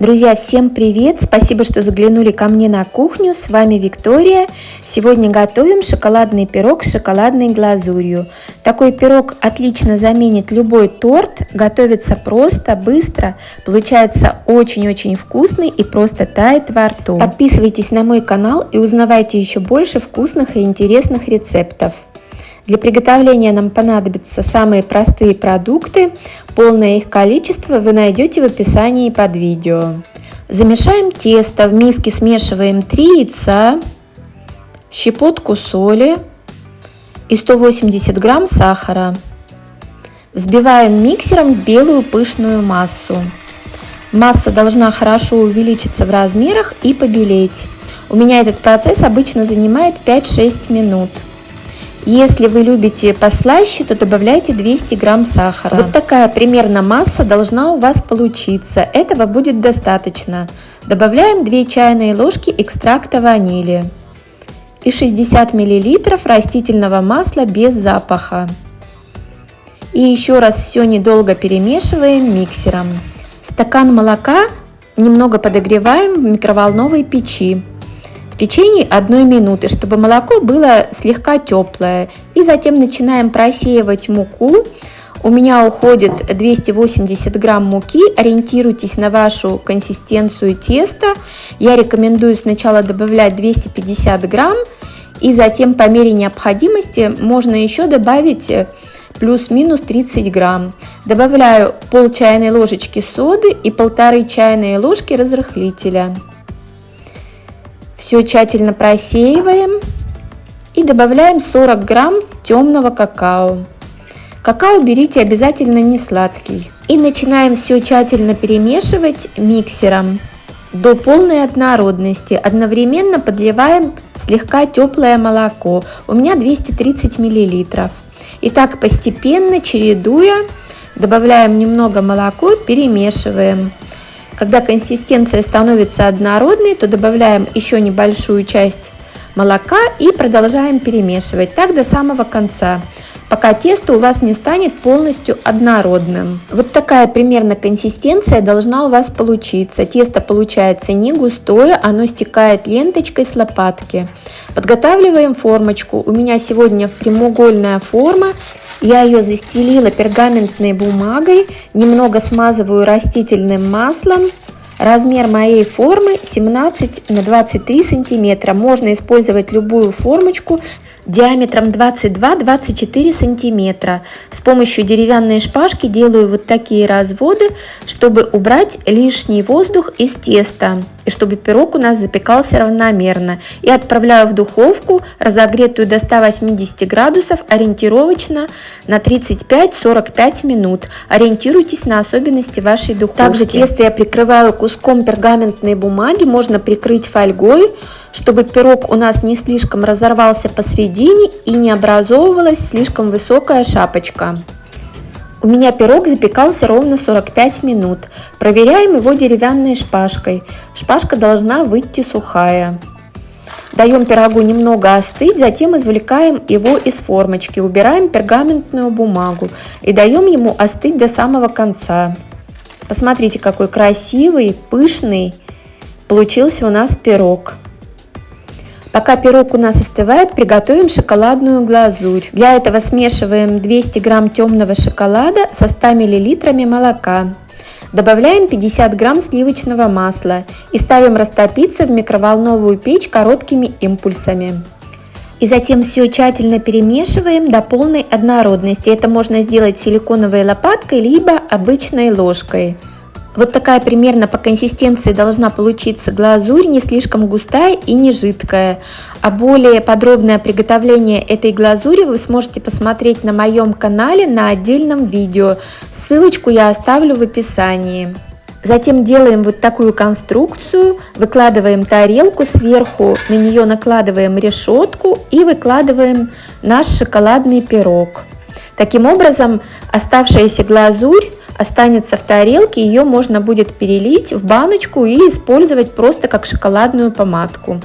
Друзья, всем привет! Спасибо, что заглянули ко мне на кухню. С вами Виктория. Сегодня готовим шоколадный пирог с шоколадной глазурью. Такой пирог отлично заменит любой торт. Готовится просто, быстро. Получается очень-очень вкусный и просто тает во рту. Подписывайтесь на мой канал и узнавайте еще больше вкусных и интересных рецептов. Для приготовления нам понадобятся самые простые продукты. Полное их количество вы найдете в описании под видео. Замешаем тесто. В миске смешиваем 3 яйца, щепотку соли и 180 грамм сахара. Взбиваем миксером белую пышную массу. Масса должна хорошо увеличиться в размерах и побелеть. У меня этот процесс обычно занимает 5-6 минут. Если вы любите послаще, то добавляйте 200 грамм сахара. Вот такая примерно масса должна у вас получиться. Этого будет достаточно. Добавляем 2 чайные ложки экстракта ванили и 60 миллилитров растительного масла без запаха. И еще раз все недолго перемешиваем миксером. Стакан молока немного подогреваем в микроволновой печи течение одной минуты, чтобы молоко было слегка теплое. И затем начинаем просеивать муку. У меня уходит 280 грамм муки. Ориентируйтесь на вашу консистенцию теста. Я рекомендую сначала добавлять 250 грамм. И затем по мере необходимости можно еще добавить плюс-минус 30 грамм. Добавляю пол чайной ложечки соды и полторы чайные ложки разрыхлителя. Все тщательно просеиваем и добавляем 40 грамм темного какао. Какао берите обязательно не сладкий. И начинаем все тщательно перемешивать миксером до полной однородности. Одновременно подливаем слегка теплое молоко. У меня 230 миллилитров. И так постепенно, чередуя, добавляем немного молоко, перемешиваем. Когда консистенция становится однородной, то добавляем еще небольшую часть молока и продолжаем перемешивать так до самого конца пока тесто у вас не станет полностью однородным. Вот такая примерно консистенция должна у вас получиться. Тесто получается не густое, оно стекает ленточкой с лопатки. Подготавливаем формочку. У меня сегодня прямоугольная форма. Я ее застелила пергаментной бумагой, немного смазываю растительным маслом. Размер моей формы 17 на 23 сантиметра. Можно использовать любую формочку диаметром 22-24 сантиметра. С помощью деревянной шпажки делаю вот такие разводы, чтобы убрать лишний воздух из теста и чтобы пирог у нас запекался равномерно. И отправляю в духовку, разогретую до 180 градусов, ориентировочно на 35-45 минут. Ориентируйтесь на особенности вашей духовки. Также тесто я прикрываю куском пергаментной бумаги, можно прикрыть фольгой, чтобы пирог у нас не слишком разорвался посередине и не образовывалась слишком высокая шапочка. У меня пирог запекался ровно 45 минут. Проверяем его деревянной шпажкой. Шпажка должна выйти сухая. Даем пирогу немного остыть, затем извлекаем его из формочки, убираем пергаментную бумагу и даем ему остыть до самого конца. Посмотрите, какой красивый, пышный получился у нас пирог. Пока пирог у нас остывает, приготовим шоколадную глазурь. Для этого смешиваем 200 грамм темного шоколада со 100 миллилитрами молока. Добавляем 50 грамм сливочного масла и ставим растопиться в микроволновую печь короткими импульсами. И затем все тщательно перемешиваем до полной однородности. Это можно сделать силиконовой лопаткой либо обычной ложкой. Вот такая примерно по консистенции должна получиться глазурь, не слишком густая и не жидкая. А более подробное приготовление этой глазури вы сможете посмотреть на моем канале на отдельном видео. Ссылочку я оставлю в описании. Затем делаем вот такую конструкцию, выкладываем тарелку сверху, на нее накладываем решетку и выкладываем наш шоколадный пирог. Таким образом оставшаяся глазурь останется в тарелке, ее можно будет перелить в баночку и использовать просто как шоколадную помадку.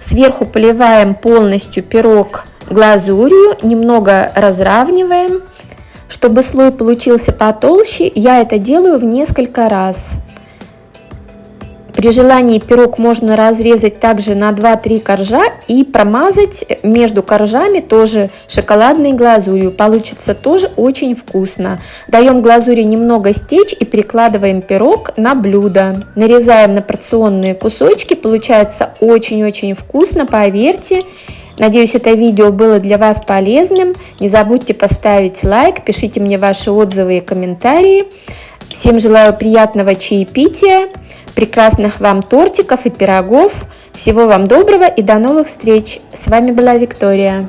Сверху поливаем полностью пирог глазурью, немного разравниваем. Чтобы слой получился потолще, я это делаю в несколько раз. При желании пирог можно разрезать также на 2-3 коржа и промазать между коржами тоже шоколадной глазурью. Получится тоже очень вкусно. Даем глазури немного стечь и перекладываем пирог на блюдо. Нарезаем на порционные кусочки. Получается очень-очень вкусно, поверьте. Надеюсь, это видео было для вас полезным. Не забудьте поставить лайк, пишите мне ваши отзывы и комментарии. Всем желаю приятного чаепития, прекрасных вам тортиков и пирогов. Всего вам доброго и до новых встреч. С вами была Виктория.